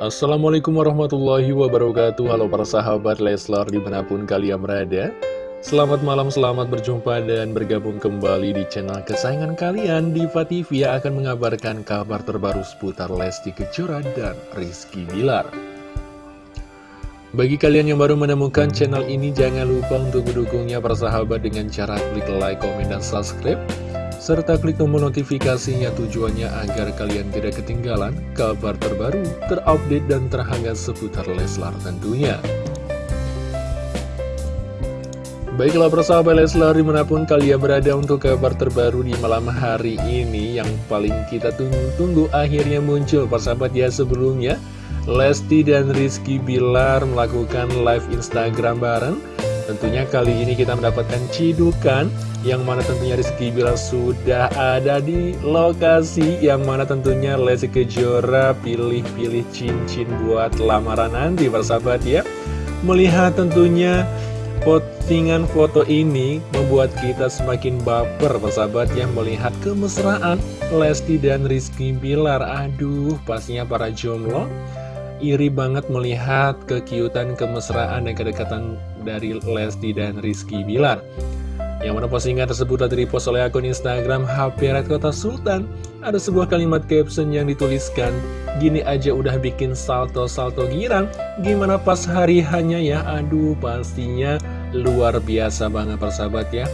Assalamualaikum warahmatullahi wabarakatuh. Halo para sahabat Leslar di mana pun kalian berada. Selamat malam, selamat berjumpa dan bergabung kembali di channel kesayangan kalian. Diva TV yang akan mengabarkan kabar terbaru seputar Lesti Kejora dan Rizky Bilar. Bagi kalian yang baru menemukan channel ini jangan lupa untuk mendukungnya para sahabat dengan cara klik like, komen, dan subscribe serta klik tombol notifikasinya tujuannya agar kalian tidak ketinggalan kabar terbaru, terupdate, dan terhangat seputar Leslar tentunya. Baiklah persahabat Leslar di mana pun kalian berada untuk kabar terbaru di malam hari ini yang paling kita tunggu-tunggu akhirnya muncul persahabat ya sebelumnya Lesti dan Rizky Bilar melakukan live Instagram bareng Tentunya kali ini kita mendapatkan cidukan yang mana tentunya Rizky Bilar sudah ada di lokasi yang mana tentunya Lesti Kejora pilih-pilih cincin buat lamaran nanti persahabat ya. Melihat tentunya postingan foto ini membuat kita semakin baper persahabat yang melihat kemesraan Lesti dan Rizky Bilar. Aduh pastinya para jomblo iri banget melihat kekiutan, kemesraan, dan kedekatan dari Lesti dan Rizky Bilar. Yang mana postingan tersebut telah direpost oleh akun Instagram HP Red Kota Sultan. Ada sebuah kalimat caption yang dituliskan, Gini aja udah bikin salto-salto girang, gimana pas hari hanya ya? Aduh, pastinya luar biasa banget persahabat ya.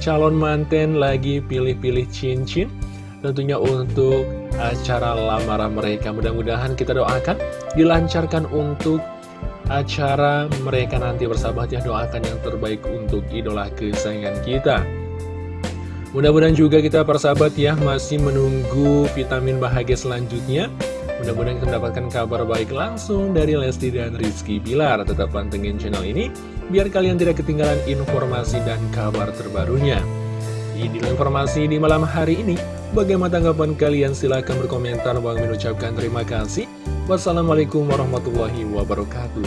Calon manten lagi pilih-pilih cincin, tentunya untuk acara lamaran mereka. Mudah-mudahan kita doakan dilancarkan untuk acara mereka nanti bersahabat ya doakan yang terbaik untuk idola kesayangan kita. Mudah-mudahan juga kita persahabat ya masih menunggu vitamin bahagia selanjutnya. Mudah-mudahan kita mendapatkan kabar baik langsung dari Lesti dan Rizky Bilar. Tetap pantengin channel ini biar kalian tidak ketinggalan informasi dan kabar terbarunya. Ini informasi di malam hari ini. Bagaimana tanggapan kalian? Silahkan berkomentar. Bang mengucapkan terima kasih. Wassalamualaikum warahmatullahi wabarakatuh.